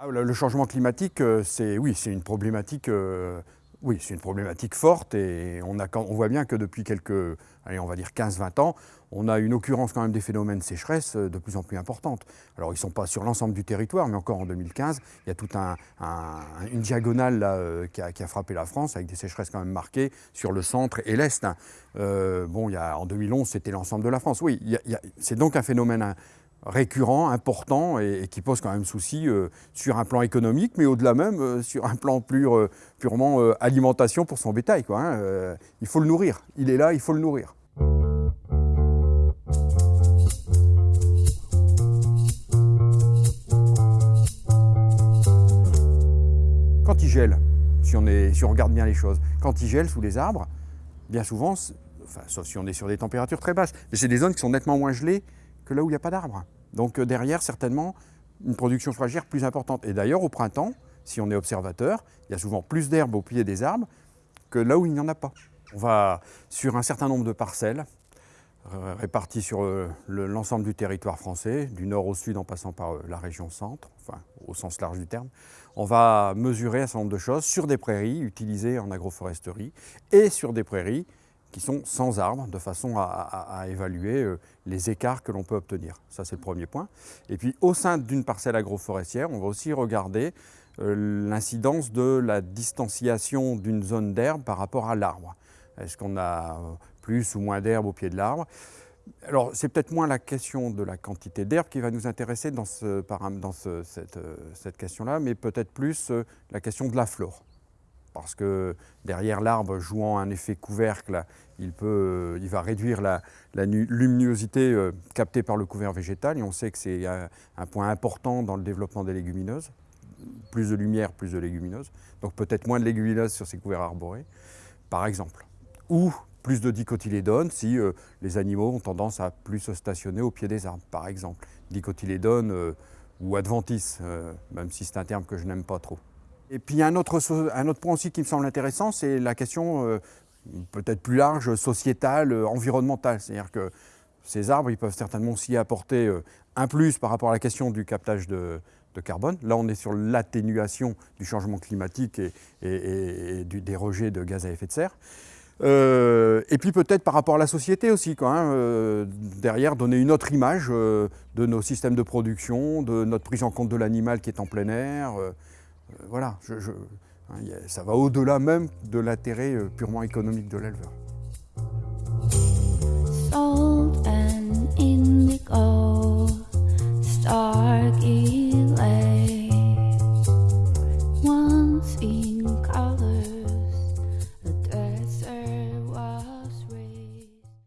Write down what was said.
Ah, le changement climatique, euh, c'est oui, une problématique. Euh, oui, une problématique forte et on, voit bien que depuis quelques, allez, on va dire 15-20 ans, on a une occurrence quand même des phénomènes de sécheresse euh, de plus en plus importante. Alors ils ne sont pas sur l'ensemble du territoire, mais encore en 2015, il y a toute un, une diagonale là, qui, a, frappé la France avec des sécheresses quand même marquées sur le centre et l'Est. Hein. bon, il y a, en 2011, c'était l'ensemble de la France. Oui, c'est donc un phénomène récurrent, important et, qui pose quand même souci euh, sur un plan économique, mais au-delà même euh, sur un plan euh, purement alimentation pour son bétail. Hein, il faut le nourrir. Il est là, il faut le nourrir. Quand il gèle, si on, regarde bien les choses, quand il gèle sous les arbres, bien souvent, sauf si on est sur des températures très basses, mais c'est des zones qui sont nettement moins gelées que là où il n'y a pas d'arbres. Donc euh, derrière, certainement, une production fourragère plus importante. Et d'ailleurs, au printemps, si on est observateur, il y a souvent plus d'herbes au pied des arbres que là où il n'y en a pas. On va sur un certain nombre de parcelles euh, réparties sur euh, l'ensemble du territoire français, du nord au sud en passant par la région centre, enfin au sens large du terme. On va mesurer un certain nombre de choses sur des prairies utilisées en agroforesterie et sur des prairies qui sont sans arbres, de façon à, évaluer euh, les écarts que l'on peut obtenir. Ça, c'est le premier point. Et puis, au sein d'une parcelle agroforestière, on va aussi regarder euh, l'incidence de la distanciation d'une zone d'herbe par rapport à l'arbre. Est-ce qu'on a euh, plus ou moins d'herbe au pied de l'arbre? Alors, c'est peut-être moins la question de la quantité d'herbe qui va nous intéresser dans, ce, dans cette, cette question-là, mais peut-être plus la question de la flore parce que derrière l'arbre jouant un effet couvercle, il, va réduire la, luminosité euh, captée par le couvert végétal, et on sait que c'est un, point important dans le développement des légumineuses. Plus de lumière, plus de légumineuses. Donc peut-être moins de légumineuses sur ces couverts arborés, par exemple. Ou plus de dicotylédones si euh, les animaux ont tendance à plus se stationner au pied des arbres, par exemple. Dicotylédones euh, ou adventices, même si c'est un terme que je n'aime pas trop. Et puis un autre, un autre point aussi qui me semble intéressant, c'est la question euh, peut-être plus large, sociétale, euh, environnementale. C'est-à-dire que ces arbres, ils peuvent certainement aussi apporter euh, un plus par rapport à la question du captage de, carbone. Là, on est sur l'atténuation du changement climatique et, des rejets de gaz à effet de serre. et puis peut-être par rapport à la société aussi, quand, hein, derrière donner une autre image de nos systèmes de production, de notre prise en compte de l'animal qui est en plein air. Euh, voilà, hein, ça va au-delà même de l'intérêt euh, purement économique de l'éleveur.